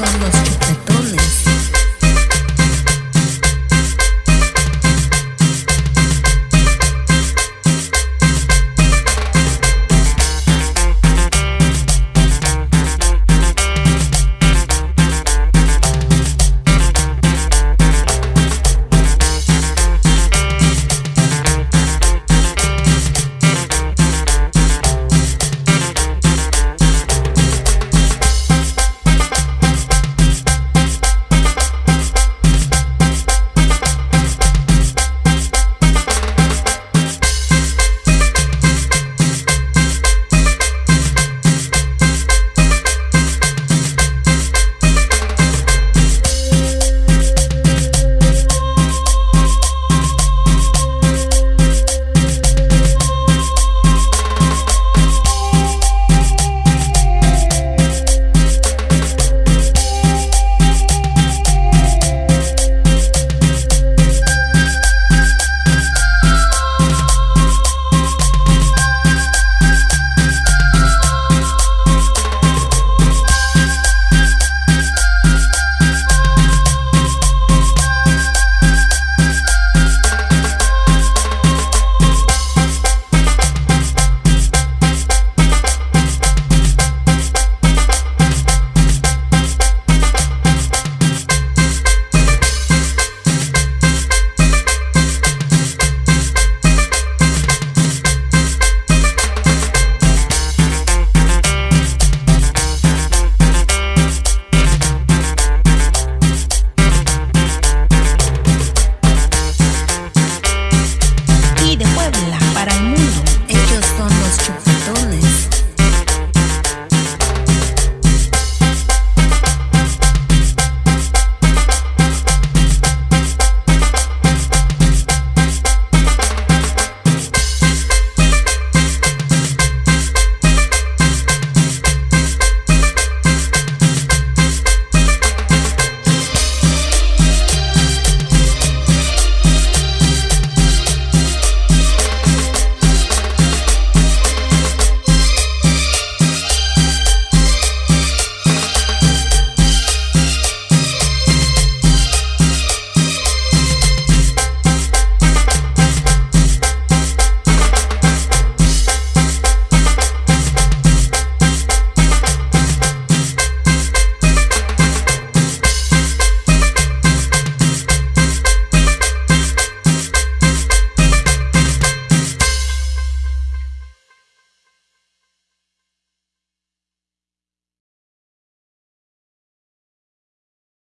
from Los Chicletos.